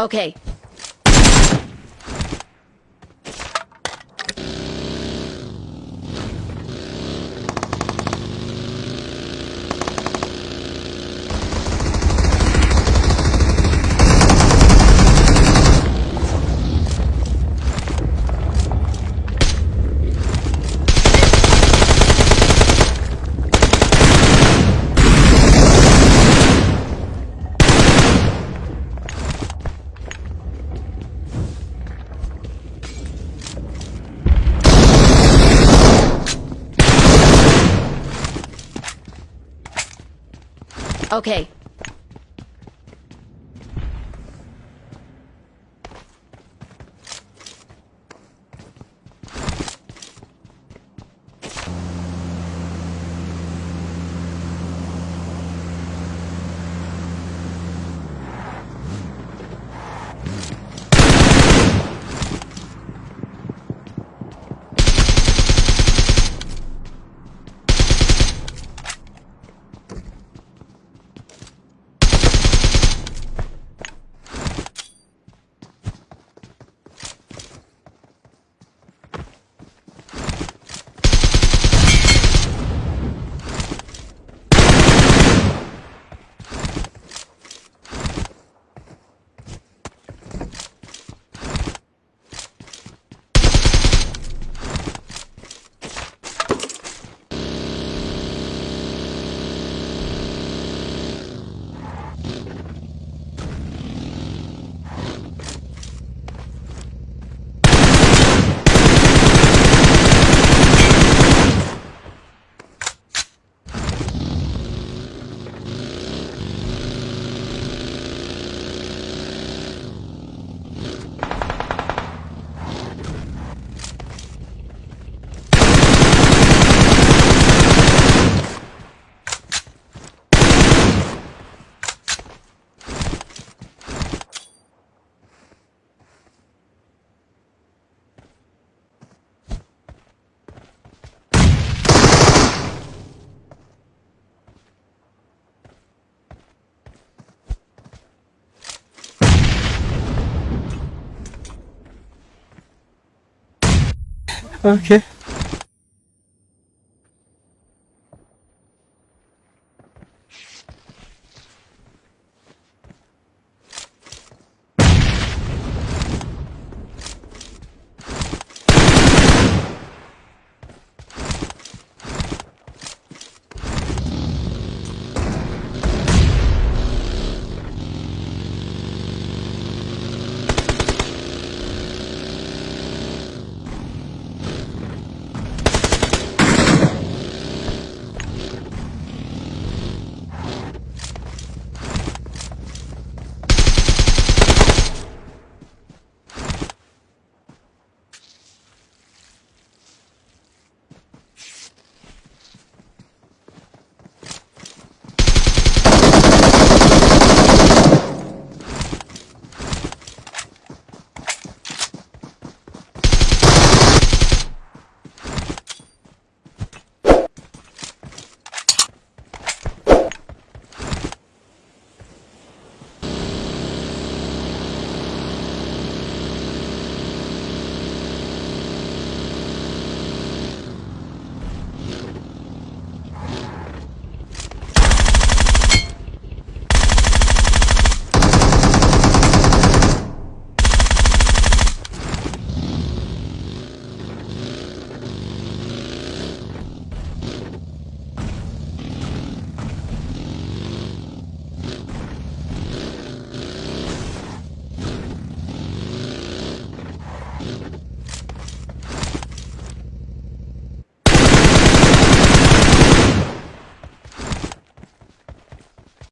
Okay. Okay. Okay